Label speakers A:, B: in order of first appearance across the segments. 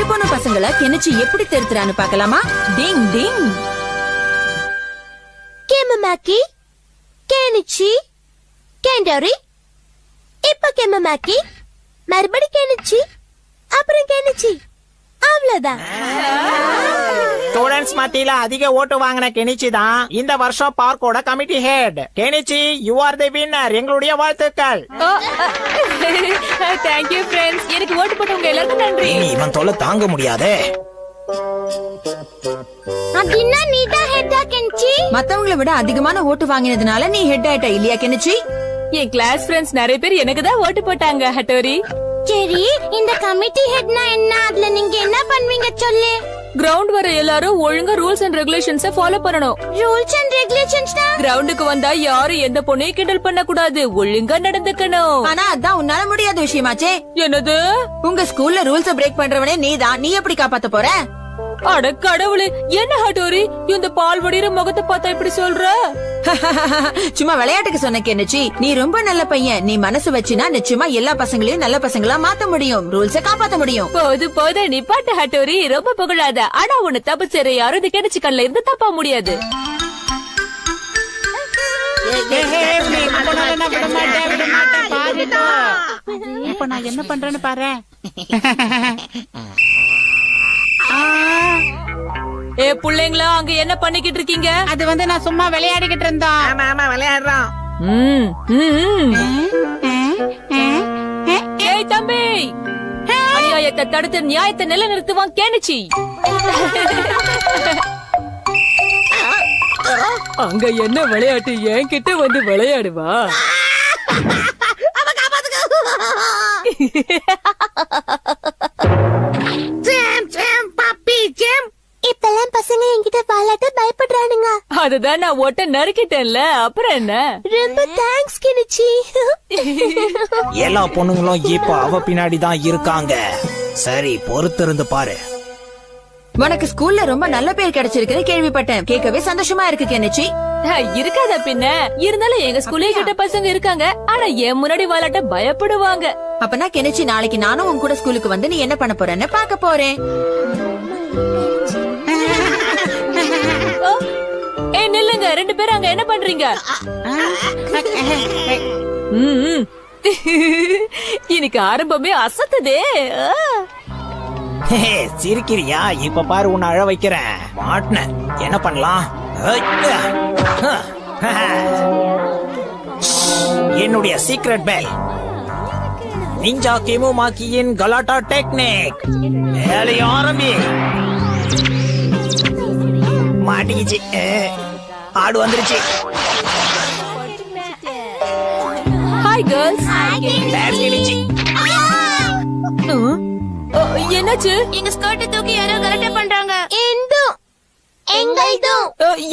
A: கெட்டு போன பசங்களை கெனிச்சு எப்படி திருத்துறான்னு பார்க்கலாமா? டிங் டிங்.
B: கேமமாக்கி கேனிச்சி கேண்டரி. இப்ப கேமமாக்கி மறுபடி கேனிச்சி அப்புறம் கேனிச்சி. அவ்வளவுதான்.
C: ஸ்டூடெண்ட்ஸ் மத்தியில அதிக ஓட்டு வாங்கின கெனிச்சி தான் இந்த வருஷம் பார்க்கோட committee head Kenichi you are the winner எங்களுடைய வாழ்த்துக்கள்.
D: தேங்க்யூ ஃப்ரெண்ட்ஸ் எனக்கு ஓட்டு போட்டவங்க எல்லாருக்கும் நன்றி.
C: இனி இவன் தொல்லை தாங்க முடியாதே.
B: அப்படின்னா நீ தான் ஹெட்டா கெனிச்சி?
A: மத்தவங்கள விட அதிகமான ஓட்டு வாங்கினதுனால நீ ஹெட் ஆயிட்ட இல்லையா கெனிச்சி?
D: என் கிளாஸ் ஃப்ரெண்ட்ஸ் நிறைய பேர் எனக்கு தான் ஓட்டு போட்டாங்க ஹட்டோரி.
B: சரி இந்த கமிட்டி ஹெட்னா என்ன? அதுல நீங்க என்ன பண்ணுவீங்க சொல்லு.
D: கிரவுண்ட் வர எல்லாரும் ஒழுங்கா ரூல்ஸ் அண்ட் ரெகுலேஷன்ஸ ஃபாலோ பண்ணணும்.
B: ரூல்ஸ் அண்ட் ரெகுலேஷன்ஸ்னா
D: கிரவுண்டுக்கு வந்தா யாரும் எந்த பொண்ணையும் கிண்டல் பண்ண கூடாது ஒழுங்கா நடந்துக்கணும்.
A: ஆனா அதான் உன்னால முடியாத விஷயமாச்சே.
D: என்னது?
A: உங்க ஸ்கூல்ல ரூல்ஸ் பிரேக் பண்றவனே நீதான். நீ எப்படி காப்பாத்த போற?
D: அட கடவுளே என்ன ஹட்டோரி இந்த பால் வடிகிற முகத்தை பார்த்தா இப்படி சொல்ற?
A: சும்மா விளையாட்டுக்கு சொன்ன கெனிச்சி நீ ரொம்ப நல்ல பையன். நீ மனசு வச்சினா நிச்சயமா எல்லா பசங்களையும் நல்ல பசங்களா மாத்த முடியும். ரூல்ஸ காப்பாத்த முடியும்.
D: போது போது நீ பாட்டு ஹட்டோரி ரொம்ப புகழாத. ஆனா உன்னை தப்பு செய்ற யாரும் இது கிடைச்சு கண்ல இருந்து தப்பா முடியாது.
E: இப்ப நான் என்ன பண்றேன்னு பாரு.
D: ஏ புள்ளைங்களா அங்க என்ன பண்ணிக்கிட்டு இருக்கீங்க?
E: அது வந்து நான் சும்மா விளையாடிக்கிட்டு இருந்தோம்
C: ஆமா ஆமா விளையாடுறோம்.
D: ம், ம், ம். ஏய் தம்பி! அநியாயத்தை தடுத்து நியாயத்தை நிலைநிறுத்துவான் கேணுச்சி. அங்க என்ன விளையாட்டு? என்கிட்ட வந்து விளையாடுவா.
B: இப்பெல்லாம் பசங்க என்கிட்ட விளையாட்ட பயப்படுறானுங்க.
D: அதுதான் நான் ஒட்ட நறுக்கிட்டேன்ல அப்புறம் என்ன?
B: ரொம்ப தேங்க்ஸ் கெனிச்சி.
C: எல்லா பொண்ணுங்களும் இப்ப அவ பின்னாடி தான் இருக்காங்க. சரி பொறுத்திருந்து பாரு.
A: உனக்கு ஸ்கூல்ல ரொம்ப நல்ல பேர் கிடைச்சிருக்குன்னு கேள்விப்பட்டேன். கேட்கவே சந்தோஷமா இருக்கு கெனிச்சி
D: இருக்காதா பின்ன. இருந்தாலும் எங்க ஸ்கூல்ல கிட்ட பசங்க இருக்காங்க. ஆனா என் முன்னாடி விளையாட்ட பயப்படுவாங்க.
A: அப்பனா கெனிச்சி நாளைக்கு நானும் உன் கூட ஸ்கூலுக்கு வந்து நீ என்ன பண்ண போறேன்னு பாக்க போறேன்.
D: ஓ, ஏய் நில்லுங்க. ரெண்டு பேரும் அங்க என்ன பண்றீங்க. இன்னைக்கு ஆரம்பமே அசத்துதே. ஆ.
C: ஹே, சிரிக்கிறியா? இப்ப பாரு உன்னை அழ வைக்கிறேன். மாட்டின. என்ன பண்ணலாம். என்னுடைய சீக்ரெட் பேல் நிஞ்சா கிமுமாக்கியின் கலாட்டா டெக்னிக் வேலை ஆரம்பி. மாட்டிக்கிச்சு. ஆடு வந்துருச்சு.
D: ஹாய் கேர்ள்ஸ்
C: பேட்ஸ்
D: என்னாச்சு?
B: எங்க ஸ்கர்ட் தூக்கி யாரோ கலட்ட பண்றாங்க.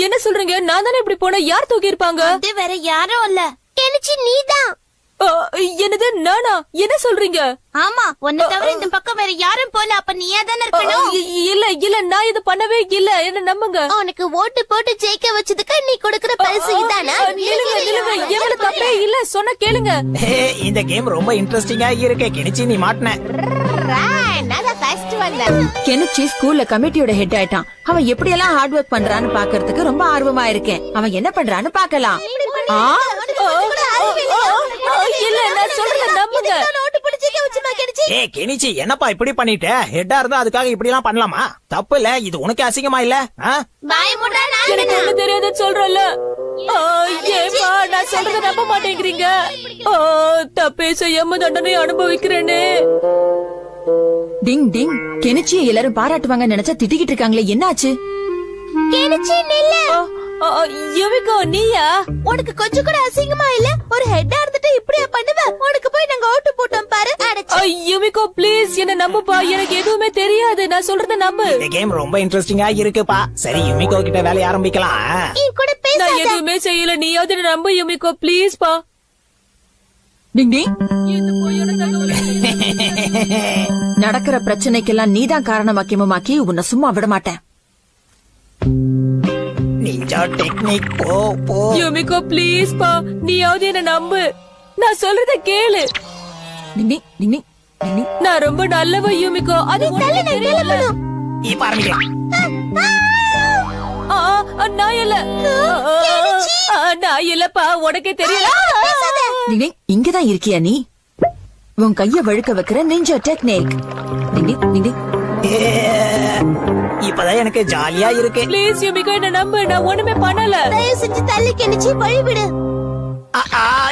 D: என்ன சொல்றீங்க? நான் தானே இப்படி போனேன் யார் தூக்கி இருப்பாங்க
B: அது வேற யாரும் இல்ல. கெனிச்சி நீதான்
D: என்னது நானா? என்ன சொல்றீங்க?
B: ஆமா உன்னை தவிர இந்த பக்கம் வேற யாரும் போல அப்ப நீயா தானே இருக்கணும்?
D: இல்ல இல்ல நான் இது பண்ணவே இல்ல. என்ன நம்புங்க?
B: உனக்கு ஓட்டு போட்டு ஜெயிக்க வச்சதுக்கு நீ கொடுக்கற பரிசு இதானா?
D: நில்லுங்க எவ்வளவு தப்பே இல்ல. சொன்னா கேளுங்க.
C: இந்த கேம் ரொம்ப இன்ட்ரெஸ்டிங்கா இருக்கு. கிணிச்சி நீ மாட்டின.
B: வந்தேன்
A: கெனிச்சி ஸ்கூல்ல கமிட்டியோட ஹெட் ஆயிட்டான். அவன் எப்படி எல்லாம் ஹார்ட் ஒர்க் பண்றான்னு பாக்குறதுக்கு ரொம்ப ஆர்வமா இருக்கேன். அவன் என்ன பண்றான்னு பாக்கலாம்
D: இல்ல நான் நம்புங்க.
B: கெனிச்சி
C: கெனிச்சி என்னப்பா இப்படி பண்ணிட்ட? ஹெட்டா இருந்தா அதுக்காக இப்படி எல்லாம் பண்ணலாமா? தப்பு இல்ல இது உனக்கு அசிங்கமா இல்ல?
D: எனக்கு ஒண்ணு தெரியாதுன்னு சொல்றேன்ல. ஆ, ஏப்பா நான் சொல்றத நம்ப மாட்டேங்கிறீங்க? தப்பே செய்யாம தண்டனை அனுபவிக்கிறேனே.
A: டிங் டிங். கெனிச்சியை எல்லாரும் பாராட்டுவாங்க நினைச்சா திட்டிக்கிட்டு இருக்காங்களே என்னாச்சு?
B: கெனிச்சி நில்லு.
D: யுவிகோ நீயா?
B: உனக்கு கொஞ்சம் கூட அசிங்கமா இல்ல? ஒரு ஹெட்டா இருந்துட்டு இப்படியா பண்ணுவ? உனக்கு போய் நாங்க ஓட்டு போட்டோம் பாரு
D: யுவிகோ ப்ளீஸ் என்ன நம்புப்பா. எனக்கு எதுவுமே தெரியாது. நான் சொல்றத நம்பு.
C: இந்த கேம் ரொம்ப இன்ட்ரெஸ்டிங்கா இருக்குப்பா. சரி யுமிகோ கிட்ட வேலைய ஆரம்பிக்கலாம்.
B: என் கூட
D: நான்
B: பேசாத
D: எதுவுமே செய்யல. நீயாவது நம்பு யுமிகோ ப்ளீஸ் பா.
A: டிங் டிங்.
D: இந்த பொய்யான தகவலை
A: நடக்கிற பிரச்சனைக்கெல்லாம் நீதான் காரணமாக்கியமாக்கி உன்னை சும்மா விட மாட்டேன்
C: நிஞ்சா டெக்னிக் போ போ.
D: யுமிகோ ப்ளீஸ் பா. நீயாவது என்ன நம்பு. நான் சொல்றத கேளு.
A: நின்னி நின்னி நின்னி
D: நான் ரொம்ப நல்லவ யுமிகோ. அது உனக்கு தெரியல.
C: நீ பாருங்க.
D: ஆ நான் இல்ல. நான் இல்லப்பா. உனக்கே தெரியல.
A: இங்கதான் இருக்கியா நீ? உன் கைய வழுக்க வைக்கிற நெஞ்சா டெக்னிக்
C: இப்பதான் எனக்கு ஜாலியா இருக்கு
D: ப்ளீஸ் யூபிகோ என்ன நம்பு நான் ஒண்ணுமே பண்ணல
B: தயவு செஞ்சு தள்ளி
C: கெணிச்சு வழிவிடு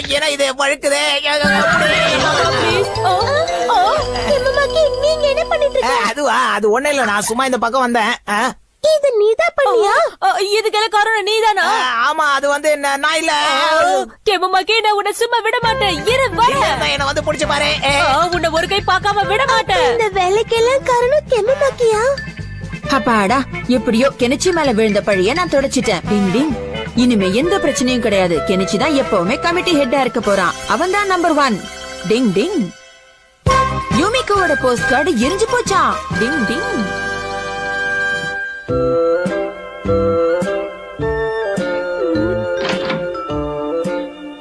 C: ஏன்னா இது வழுக்குதே அதுவா அது ஒண்ணு இல்ல நான் சும்மா இந்த பக்கம் வந்தேன்
B: இது நீதான் பண்ணியா?
D: இதுக்கெல்லாம் காரணம் நீதானா?
C: ஆமா அது வந்து என்ன நான் இல்ல.
D: கெமமாக்கே நான் உன்னை சும்மா விட மாட்டேன். இரு வர
C: என்ன வந்து புடிச்சு பாரு.
D: உன்னை ஒரு கை பாக்காம விட மாட்டேன்.
B: இந்த வேலைக்கெல்லாம் காரணம் கெமமாக்கியா
A: அப்பாடா எப்படியோ கெனிச்சி மேல விழுந்த பழிய நான் தொடச்சிட்டேன். டிங் இனிமே எந்த பிரச்சனையும் கிடையாது. கெனிச்சி தான் எப்பவுமே கமிட்டி ஹெட்டா இருக்க போறான். அவன் தான் நம்பர் ஒன் டிங் டிங். யூமிக்கோட போஸ்ட் கார்டு எரிஞ்சு போச்சா டிங் டிங்.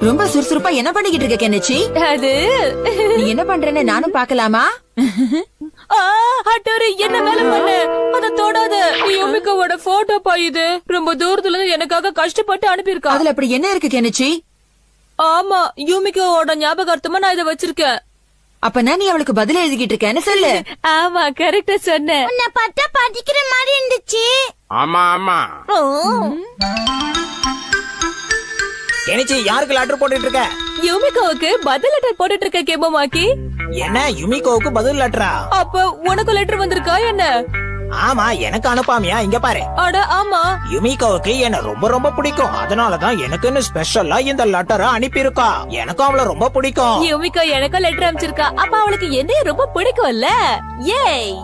A: ரொம்ப சுறுசுறுப்பா என்ன பண்ணிக்கிட்டு இருக்க கெனச்சி
D: அது
A: என்ன பண்றேன்னு நானும்
D: பாக்கலாமா அட்டாரு என்ன வேலை பண்ண? அத தொடாத. யோமிகாவோட போட்டோ பா இது. ரொம்ப தூரத்துல இருந்து எனக்காக கஷ்டப்பட்டு அனுப்பியிருக்கா.
A: அதுல அப்படி என்ன இருக்கு கெனச்சி
D: ஆமா யூமிகாவோட ஞாபகார்த்தமா நான் இதை வச்சிருக்கேன்.
A: அப்பனா நீ அவளுக்கு பதில் எழுதிக்கிட்டு இருக்கேன்னு சொல்லு.
D: ஆமா கரெக்டா சொன்ன.
B: உன்னை பார்த்தா படிக்கிற மாதிரி இருந்துச்சு.
F: ஆமா ஆமா.
C: கெனிச்சி யாருக்கு லெட்டர் போட்டுட்டு இருக்க?
D: யுமிகோவுக்கு பதில் லெட்டர் போட்டுட்டு இருக்க கேமமாக்கி
C: என்ன யுமிகோவுக்கு பதில் லெட்டரா
D: அப்ப உனக்கு லெட்டர் வந்திருக்கா என்ன?
C: ஆமா எனக்கு அனுப்பாமையா? இங்க பாரு.
D: அட ஆமா.
C: யுமிகாவுக்கு என்ன ரொம்ப ரொம்ப பிடிக்கும். அதனாலதான் எனக்குன்னு ஸ்பெஷலா இந்த லெட்டரை அனுப்பியிருக்கா. எனக்கும் அவள ரொம்ப பிடிக்கும்.
D: யுமிகா எனக்கு லெட்டர் அனுப்பிச்சிருக்கா. அப்ப அவளுக்கு என்னைய ரொம்ப பிடிக்கும்ல? ஏய்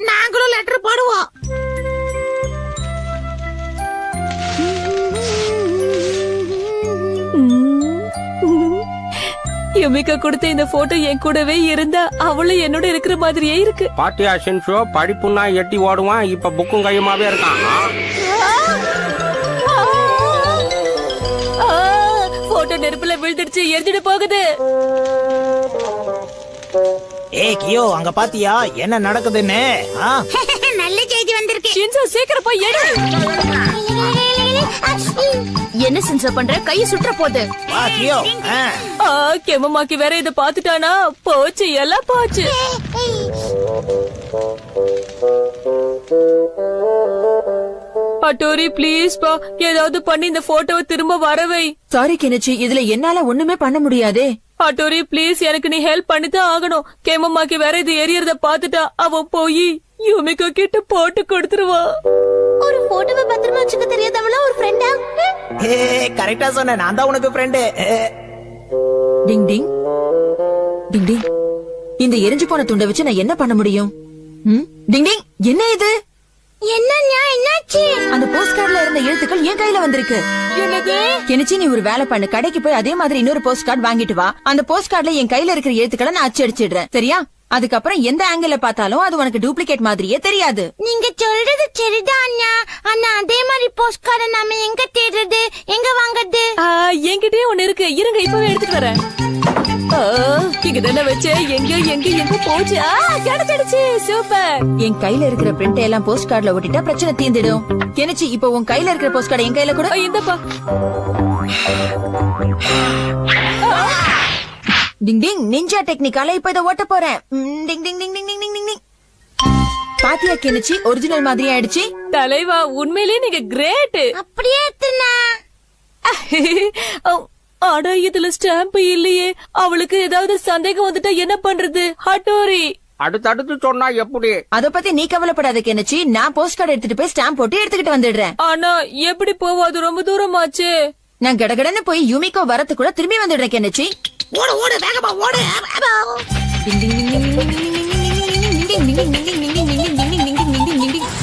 E: நாங்களும் லெட்டர் போடுவோம்.
D: மிக்க கொடுத்த இந்த போட்டோ என் கூடவே இருந்தா அவளும் என்னோட இருக்கிற மாதிரியே இருக்கு
F: பாட்டியா ஷின்ஷோ படிப்புன்னா எட்டி ஓடுவான் இப்ப புக்கும் கையுமாவே இருக்கான்
D: போட்டோ நெருப்புல விழுந்துடுச்சு எரிஞ்சிட்டு போகுது
C: ஏய் கியோ அங்க பாத்தியா என்ன நடக்குதுன்னு
E: நல்ல செய்தி வந்திருக்கு
D: ஷின்சோ சீக்கிரம் போய் எடு
B: என்ன சென்சார் பண்ற? கைய சுற்ற
D: போது. கெமமாக்கி வேற இத பாத்துட்டானா போச்சு எல்லாம் போச்சு. அட்டோரி ப்ளீஸ் பா. ஏதாவது பண்ணி இந்த போட்டோவை திரும்ப வரவை.
A: சாரி கெனச்சி இதுல என்னால ஒண்ணுமே பண்ண முடியாதே.
D: அட்டோரி ப்ளீஸ் எனக்கு நீ ஹெல்ப் பண்ணிதான் ஆகணும். கேமம்மாக்கு வேற இது எரியறத பாத்துட்டா அவ போய் யூமிகோ கிட்ட போட்டு கொடுத்துருவா.
B: ஒரு போட்டோவை பத்திரமா வச்சுக்க
C: தெரியாதவனா கரெக்டா சொன்ன நான் தான் உனக்கு ஃப்ரெண்டு
A: டிங் டிங். டிங் டிங். இந்த எரிஞ்சு போன துண்டை வச்சு நான் என்ன பண்ண முடியும்? டிங் டிங். என்ன இது?
B: என்ன என்னாச்சு?
A: அந்த போஸ்ட் கார்டுல இருந்த எழுத்துக்கள் என் கையில வந்திருக்கு. என்னச்சு நீ ஒரு வேலை பண்ணு. கடைக்கு போய் அதே மாதிரி இன்னொரு போஸ்ட் கார்டு வாங்கிட்டு வா. அந்த போஸ்ட் கார்டுல என் கையில இருக்கிற எழுத்துக்களை நான் அச்சு அடிச்சிடுறேன். சரியா? அதுக்கப்புறம் எந்த ஆங்கிள் பார்த்தாலும் அது உனக்கு டூப்ளிகேட் மாதிரியே தெரியாது.
B: நீங்க சொல்றது சரிதான் அண்ணா அதே மாதிரி போஸ்ட் கார்டை நாம எங்க தேடுறது? எங்க வாங்குறது?
D: என்கிட்டயே ஒண்ணு இருக்கு. இருங்க இப்பவே எடுத்துட்டு வரேன். இங்க தானே வச்சு? எங்கயோ எங்க எங்க போச்சு. கிடைச்சிடுச்சு. சூப்பர்.
A: என் கையில இருக்கிற பிரிண்ட் எல்லாம் போஸ்ட் கார்டுல ஒட்டிட்டா பிரச்சனை தீர்ந்துடும். எனச்சு இப்ப உன் கையில இருக்கிற போஸ்ட் கார்டு என் கையில கூட.
D: இந்தப்பா.
A: டிங் டிங். நிஞ்சா டெக்னிக்கால இப்ப இதை ஓட்ட போறேன். டிங் டிங் டிங் டிங் டிங் டிங் டிங். பாத்தியா கிணச்சி ஒரிஜினல் மாதிரி ஆயிடுச்சு
D: தலைவா உண்மையிலேயே நீங்க கிரேட்
B: அப்படியே
D: ஆனா இதுல ஸ்டாம்ப் இல்லையே அவளுக்கு ஏதாவது சந்தேகம் வந்துட்டா என்ன பண்றது ஹட்டோரி
F: அடுத்தடுத்து சொன்னா எப்படி
A: அத பத்தி நீ கவலைப்படாத கிணச்சி நான் போஸ்ட் கார்டு எடுத்துட்டு போய் ஸ்டாம்ப் போட்டு எடுத்துக்கிட்டு வந்துடுறேன்
D: ஆனா எப்படி போவாது ரொம்ப தூரம் ஆச்சு
A: நான் கடகடன்னு போய் யூமிகோ வரத்து கூட திரும்பி வந்துடுறேன் கிணச்சி
E: ஓடு ஓடு வேகமா ஓடு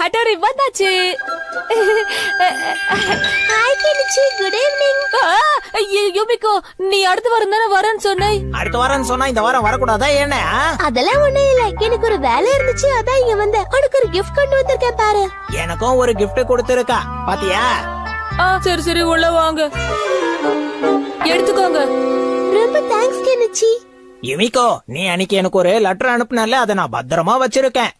D: ஹட்டாரி வந்தாச்சு.
B: ஹாய் கிளிச்சி குட் ஈவினிங்
D: யூமிகோ நீ அடுத்து வாரம் தானே வரேன்னு சொன்னே
C: அடுத்த வாரம் சொன்னா இந்த வாரம் வரக்கூடாதா என்ன?
B: அதெல்லாம் ஒண்ணும் இல்ல. எனக்கு ஒரு வேலை இருந்துச்சு. அதான் இங்க வந்தேன். உனக்கு ஒரு கிஃப்ட் கொண்டு வந்திருக்கேன் பாரு.
C: எனக்கும் ஒரு கிஃப்ட் கொடுத்திருக்கா. பாத்தியா?
D: சரி சரி உள்ள வாங்க. எடுத்துக்கோங்க.
B: ரொம்ப தேங்க்ஸ் கெனிச்சி
C: யுமிகோ நீ அன்னைக்கு எனக்கு ஒரு லெட்டர் அனுப்புனல அதை நான் பத்திரமா வச்சிருக்கேன்.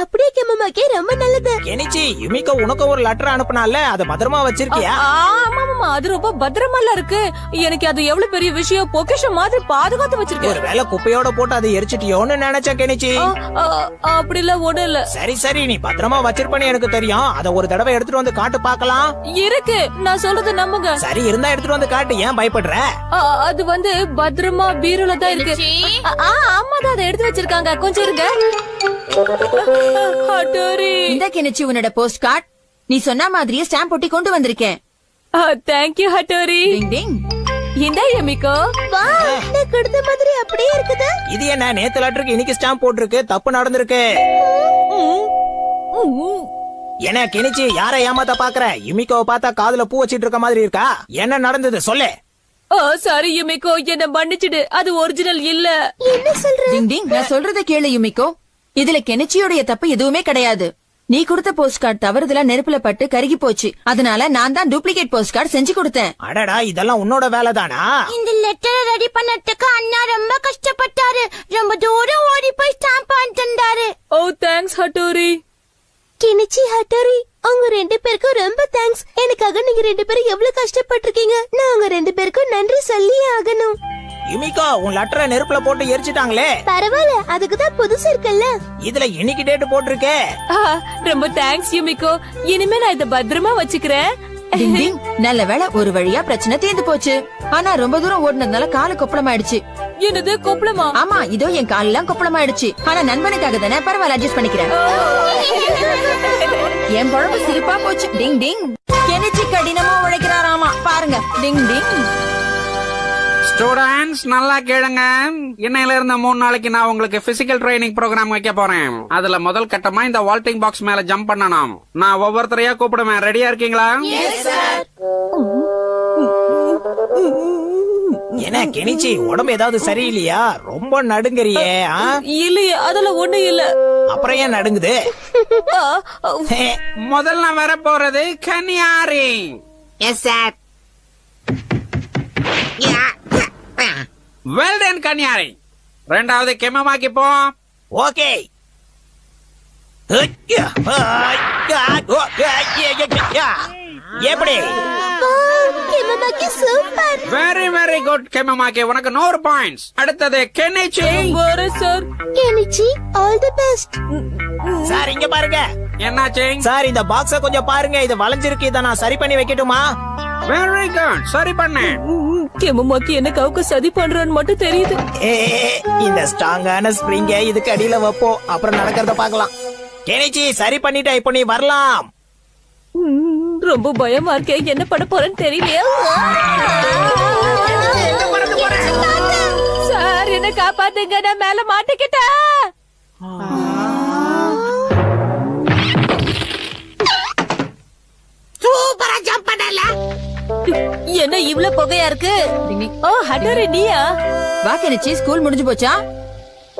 B: அப்படியே கெமமாக்கே ரொம்ப நல்லது.
C: கெனிச்சி யுமிகோ உனக்கு ஒரு லெட்டர் அனுப்புனால அதை பத்திரமா வச்சிருக்கியா?
D: ஆ, ஆமா ஆமா அது ரொம்ப பத்திரமால இருக்கு. எனக்கு அது எவ்வளவு பெரிய விஷயம் பொக்கிஷம் மாதிரி பாதுகாத்து வச்சிருக்கேன்.
C: ஒருவேளை குப்பையோட போட்டு அதை எரிச்சிட்டியோன்னு நினைச்ச கெனிச்சி.
D: ஆ, ஆ, அப்படிலாம் ஒண்ணும் இல்ல.
C: சரி சரி நீ பத்திரமா வச்சிருப்பேன்னு எனக்கு தெரியும். அதை ஒரு தடவை எடுத்துட்டு வந்து காட்டு பார்க்கலாம்.
D: இருக்கு நான் சொல்றத நம்புங்க.
C: சரி இருந்தா எடுத்துட்டு வந்து காட்டு ஏன் பயப்படுற?
D: ஆ, அது வந்து பத்திரமா பீரோல தான் இருக்கு. ஆமா தான் அதை எடுத்து வச்சிருக்காங்க. கொஞ்சம் இருங்க. ஹட்டோரி
A: இந்த கெனிச்சி உன்னோட போஸ்ட் கார்டு நீ சொன்ன மாதிரியே ஸ்டாம்ப் ஒட்டி கொண்டு வந்திருக்கேன்.
D: தேங்க்யூ ஹட்டோரி
A: டிங் டிங்
D: இந்த யமிகோ
B: வா நான் கொடுத்த மாதிரி அப்படியே இருக்குது.
C: இது என்ன நேத்து லெட்டருக்கு இன்னைக்கு ஸ்டாம்ப் போட்டிருக்கு தப்பு நடந்திருக்கு. என்ன கெனிச்சி யாரை ஏமாத்த பாக்குற? யுமிகோவை பார்த்தா காதுல பூ வச்சிட்டு இருக்க மாதிரி இருக்கா? என்ன நடந்தது சொல்லு.
D: ஓ சாரி யுமிகோ என்ன மன்னிச்சிடு. அது ஒரிஜினல் இல்ல.
B: என்ன சொல்ற?
A: டிங் டிங் நான் சொல்றத கேளு யுமிக்கோ இதுல கெனிச்சியோடைய தப்பு எதுவுமே கிடையாது. நீ கொடுத்த போஸ்ட் கார்டு தவறுதலா நெருப்புல பட்டு கருகி போச்சு. அதனால நான் தான் டூப்ளிகேட் போஸ்ட் கார்டு செஞ்சு கொடுத்தேன்.
C: அடடா இதெல்லாம் உன்னோட வேலைதானா?
B: இந்த லெட்டரை ரெடி பண்ணதுக்கு அண்ணா ரொம்ப கஷ்டப்பட்டாரு. ரொம்ப தூரம் ஓடி போய் ஸ்டாம்ப் வந்தாரு.
D: ஓ தேங்க்ஸ் ஹட்டோரி.
B: கிணிச்சி ஹட்டரி உங்க ரெண்டு பேருக்கும் ரொம்ப தேங்க்ஸ் எனக்காக நீங்க ரெண்டு பேரும் எவ்வளவு கஷ்டப்பட்டிருக்கீங்க? நான் உங்க ரெண்டு பேருக்கும் நன்றி சொல்லியே ஆகணும்.
C: யுமிகோ உன் லெட்டரை நெருப்புல போட்டு எரிச்சிட்டாங்களே.
B: பரவாயில்ல அதுக்கு தான் புதுசு இருக்குல்ல
C: இதுல இன்னைக்கு டேட் போட்டிருக்கே.
D: ரொம்ப தேங்க்ஸ் யுமிகோ. இனிமே நான் இத பத்திரமா வச்சுக்கிறேன்.
A: டிங் டிங். நல்ல வேளை ஒரு வழியா பிரச்சனை தீர்ந்து போச்சு. ஆனா ரொம்ப தூரம் ஓடுனதுனால காலு கொப்பளமாயிடுச்சு.
D: என்னது கொப்பளமா?
A: ஆமா இதோ என் காலெல்லாம் கொப்பளமாயிடுச்சு. ஆனா நண்பனுக்காக தானே பரவாயில்ல அட்ஜஸ்ட் பண்ணிக்கிறேன். என் குழம்பு சிரிப்பா போச்சு. டிங் டிங். கெனிச்சி கடினமா உழைக்கிறாராமா. பாருங்க. டிங் டிங்.
F: ஸ்டூடெண்ட்ஸ் நல்லா கேளுங்க. இன்னையில இருந்த மூணு நாளைக்கு நான் உங்களுக்கு பிசிக்கல் ட்ரைனிங் ப்ரோக்ராம் வைக்க போறேன். அதுல முதல் கட்டமா இந்த வால்டிங் பாக்ஸ் மேல ஜம்ப் பண்ணணும். நான் ஒவ்வொருத்தரையா கூப்பிடுவேன். ரெடியா இருக்கீங்களா?
C: என்ன கெனிச்சி உடம்பு ஏதாவது சரியில்லையா? ரொம்ப நடுங்கறியே?
D: இல்லையே அதெல்லாம் ஒண்ணு இல்ல.
C: அப்புறம் ஏன் நடுங்குது?
F: முதல்ல வர போறது கன்னியாரி.
E: எஸ் சார்
F: வெல்டன் கன்னியாரி. ரெண்டாவது கெமமாக்கி போ
C: ஓகே. எப்படி?
F: வெரி வெரி குட் கெமமாக்கி. உனக்கு நூறு பாயிண்ட்ஸ் அடுத்தது Kenichi.
D: Sir
B: Kenichi all the best
C: sir இங்க பாருங்க.
F: என்னாச்சு?
C: சார் இந்த பாக்ஸ கொஞ்சம் பாருங்க. இது வளைஞ்சிருக்கு. இதை நான் சரி பண்ணி வைக்கட்டுமா?
F: வெரி குட் சரி பண்ணு.
D: கெமமாக்கி என்ன கவுக்க சதி பண்றான்னு மட்டும் தெரியுது.
C: ஏ இந்த ஸ்ட்ராங்கான ஸ்ப்ரிங்க இதுக்கு அடியில வைப்போம் அப்புறம் நடக்கிறத பார்க்கலாம். கெனிச்சி சரி பண்ணிட்ட இப்போ நீ வரலாம்.
D: ரொம்ப பயமா இருக்கேன் என்ன பண்ண போறேன்னு தெரியலையா. சார் என்ன காப்பாத்துங்க. நான் மேல மாட்டிக்கிட்டேன்.
E: சூப்பரா ஜம்ப் பண்ணல.
D: என்ன இவ்ளோ புகையா இருக்கு? ஓ ஹட்டோரி நீயா?
A: வா கெனிச்சி. ஸ்கூல் முடிஞ்சு போச்சா?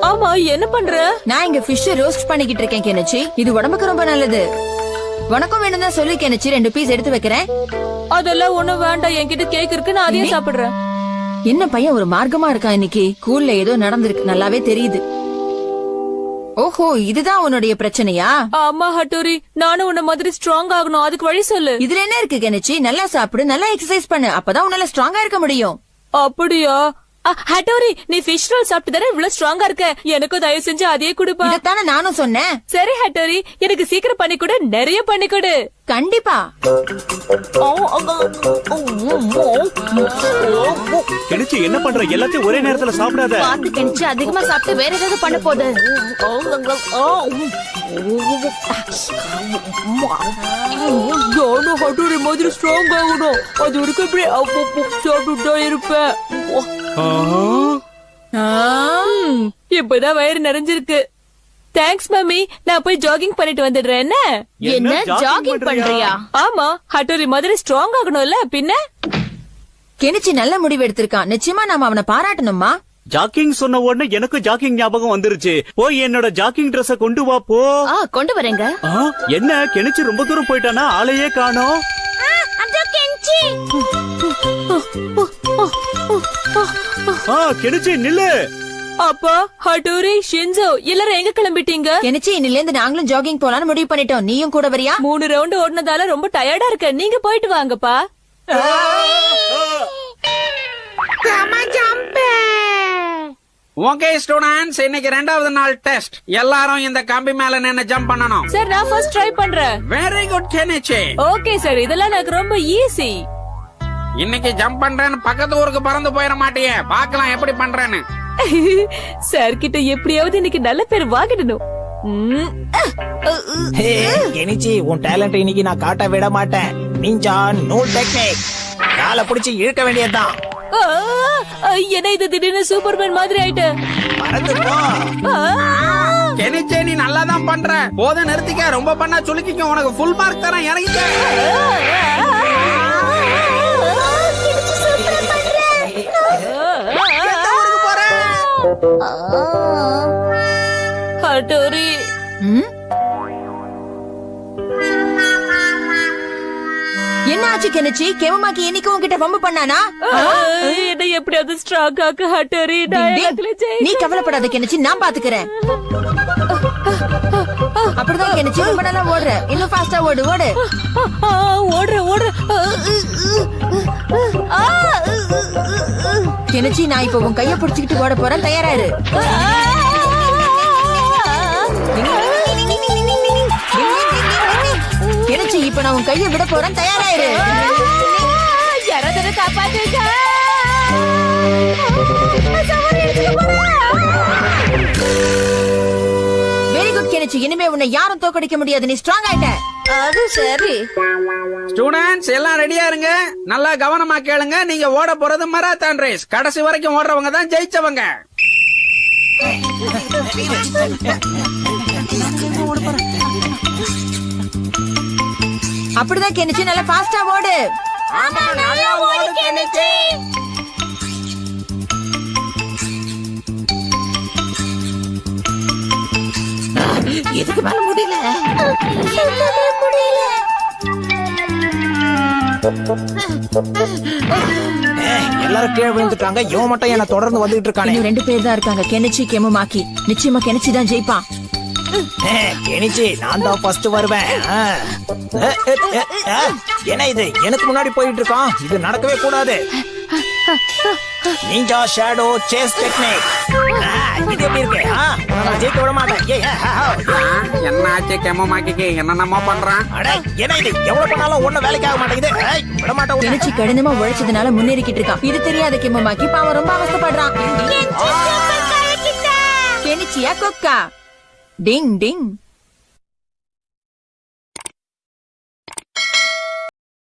D: ஆமா என்ன பண்ற?
A: நான் இங்க ஃபிஷ் ரோஸ்ட் பண்ணிக்கிட்டு இருக்கேன் கெனிச்சி. இது உடம்புக்கு ரொம்ப நல்லது. உனக்கும் வேணும் தான் சொல்லி கெனிச்சி. ரெண்டு பீஸ் எடுத்து வைக்கிறேன்.
D: அதெல்லாம் ஒண்ணும் வேண்டாம். என்கிட்ட கேக் இருக்கு நான் அதையே சாப்பிடுறேன்.
A: என்ன பையன் ஒரு மார்க்கமா இருக்கான் இன்னைக்கு? ஸ்கூல்ல ஏதோ நடந்திருக்கு நல்லாவே தெரியுது. ஓஹோ இதுதான் உன்னுடைய பிரச்சனையா?
D: ஆமா ஹட்டோரி. நானும் உன்ன மாதிரி ஸ்ட்ராங் ஆகணும். அதுக்கு வழி சொல்லு.
A: இதுல என்ன இருக்கு கெனிச்சி? நல்லா சாப்பிடு நல்லா எக்ஸசைஸ் பண்ணு. அப்பதான் உன்னால ஸ்ட்ராங்கா இருக்க முடியும்.
D: அப்படியா? ஹட்டோரி நீ ஃபிஷ் ரோல் சாப்பிட்டு தானே இவ்வளவு ஸ்ட்ராங்கா இருக்க எனக்கும் தயவு செஞ்சு அதையே கொடுப்பா
A: இதத்தானே நானும் சொன்னேன்
D: சரி ஹட்டோரி எனக்கு சீக்கிரம் பண்ணி கொடு நிறைய பண்ணி கொடு
A: கண்டிப்பா
G: கெனிச்சு என்ன பண்ற எல்லாத்தையும் ஒரே நேரத்துல சாப்பிடாத
B: பாத்து கெனிச்சி அதிகமா சாப்பிட்டு வேற ஏதாவது பண்ண
D: நானும் ஹட்டோரி மாதிரி ஸ்ட்ராங் ஆகணும் அது வரைக்கும் இப்படி அப்பப்போ சாப்பிட்டுட்டா இருப்பேன் ம், இப்பதான் வயிறு நிறைஞ்சிருக்கு. Thanks mummy. நான் போய் ஜாகிங் பண்ணிட்டு வந்துடுறேன். என்ன?
G: என்ன? ஜாகிங் பண்றியா?
D: ஆமா. ஹட்டோரி மாதிரி ஸ்ட்ராங் ஆகணும்ல. பின்ன?
A: கெனிச்சி நல்ல முடிவு எடுத்திருக்கான். நிச்சயமா நாம அவனை பாராட்டணுமா
G: ஜாக்கிங் சொன்ன உடனே எனக்கு ஜாக்கிங் ஞாபகம் வந்துருச்சு. போய் என்னோட ஜாக்கிங் Dress-அ கொண்டு வா போ.
B: ஆ கொண்டு வரேங்க.
G: ஆ, என்ன? கெனிச்சு ரொம்ப தூரம் போயிட்டானா? ஆளையே காணோம். ஆ கெனிச்சு நில்லு.
D: அப்பா ஹட்டோரி ஷின்சோ எல்லாரும் எங்க கிளம்பிட்டீங்க?
A: கெனிச்சி இன்னில இருந்து நாங்களும் ஜாகிங் போலான்னு முடிவு பண்ணிட்டோம். நீயும் கூட வரியா?
D: மூணு ரவுண்ட் ஓடுனதால ரொம்ப டயர்டா இருக்க. நீங்க போயிட்டு வாங்கப்பா.
F: ஓகே ஸ்டூடெண்ட்ஸ் இன்னைக்கு ரெண்டாவது நாள் டெஸ்ட் எல்லாரும் இந்த கம்பி மேல நின்னு ஜம்ப் பண்ணணும்.
D: சார் நான் ஃபர்ஸ்ட் ட்ரை பண்றேன்.
F: Very good Kenichi.
D: Okay sir இதெல்லாம் எனக்கு ரொம்ப ஈஸி
F: இன்னைக்கு ஜம்ப் பண்றேன்னு பக்கத்து ஊருக்கு பறந்து போயிட மாட்டியே. பார்க்கலாம் எப்படி பண்றேன்னு.
D: சார் கிட்ட எப்படியாவது இன்னைக்கு நல்ல பேர் வாங்கிடணும்.
C: கெனிச்சி உன் டேலண்ட் இன்னைக்கு நான் காட்ட விட மாட்டேன். நீஞ்சா நூல் டெக்னிக் காலை பிடிச்சி இழுக்க வேண்டியதுதான்.
D: என்ன இது திடீர்னு சூப்பர்மேன் மாதிரி ஆயிட்டேன்
C: பறந்து போ
F: கெனிச்சே நீ நல்லா தான் பண்ற. போதும் நிறுத்திக்க ரொம்ப பண்ணா சுலுக்கிக்கும். உனக்கு ஃபுல் மார்க் தரேன் இறங்கிக்க.
D: ஹட்டோரி
A: ம்? என்ன ஆச்சு கெனிச்சி? கெமமாக்கி இன்னைக்கு உன்கிட்ட வம்பு பண்ணானா?
D: என்ன எப்படியாவது ஸ்ட்ராங் ஆக்கு ஹட்டோரி.
A: நீ கவலைப்படாத கெனிச்சி. நான் பாத்துக்கிறேன். அப்படிதான் கெனிச்சி. ரொம்ப நல்லா ஓடுற. இன்னும் ஃபாஸ்டா ஓடு ஓடு.
D: ஓடுற ஓடுற
A: கெனிச்சி நான் இப்ப உன் கைய பிடிச்சுக்கிட்டு ஓட போறேன். தயாராரு கெனிச்சி இப்ப நான் உன் கைய விட போறேன். தயாராயிரு
D: யாராவது
A: வெரி குட் கெனிச்சி இனிமே உன்னை யாரும் தோக்கடிக்க முடியாது. நீ ஸ்ட்ராங் ஆயிட்ட.
B: அது சரி.
F: ஸ்டூடெண்ட்ஸ் எல்லாம் ரெடியா இருங்க. நல்லா கவனமா கேளுங்க. நீங்க ஓட போறது மராத்தான் ரேஸ் கடைசி வரைக்கும் ஓடுறவங்க தான் ஜெயிச்சவங்க.
A: அப்படிதான் கெனிச்சி நல்லா ஃபாஸ்டா ஓடு.
E: இதுக்கு மேல முடியல?
C: ஏய், எல்லாரும் கீழே விழுந்துட்டாங்க. இவன் மட்டும் என்ன தொடர்ந்து வந்துட்டு இருக்கானே.
A: ரெண்டு பேர் தான் இருக்காங்க. கெனிச்சி கெமமாக்கி நிச்சயமா கெனிச்சி தான் ஜெயிப்பான்.
C: கெனிச்சி நான் தான் ஃபர்ஸ்ட் வருவேன். என்ன இது? எனக்கு முன்னாடி போயிட்டு இருக்கான். இது நடக்கவே கூடாது. நீஞ்சா ஷேடோ சேஸ் டெக்னிக் இது எப்படி இருக்கு? நான் ஜெயிக்க விட மாட்டேன்.
F: என்ன ஆச்சு கெமமாக்கிக்கு என்னென்னமோ பண்றான்.
C: அட, என்ன இது? எவ்வளவு பண்ணாலும் ஒண்ணும் வேலைக்கு ஆக மாட்டேங்குது. ஏய், விட மாட்டேன்.
A: கெனிச்சி கடினமா உழைச்சதுனால முன்னேறிக்கிட்டு இருக்கான். இது தெரியாத கெமமாக்கி பாவம் ரொம்ப அவஸ்தைப்படுறான். கெனிச்சியா கொக்கா? டிங் டிங்.